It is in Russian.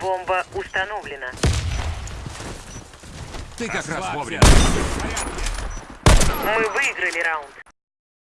Бомба установлена. Ты как раз вовремя. Мы выиграли раунд.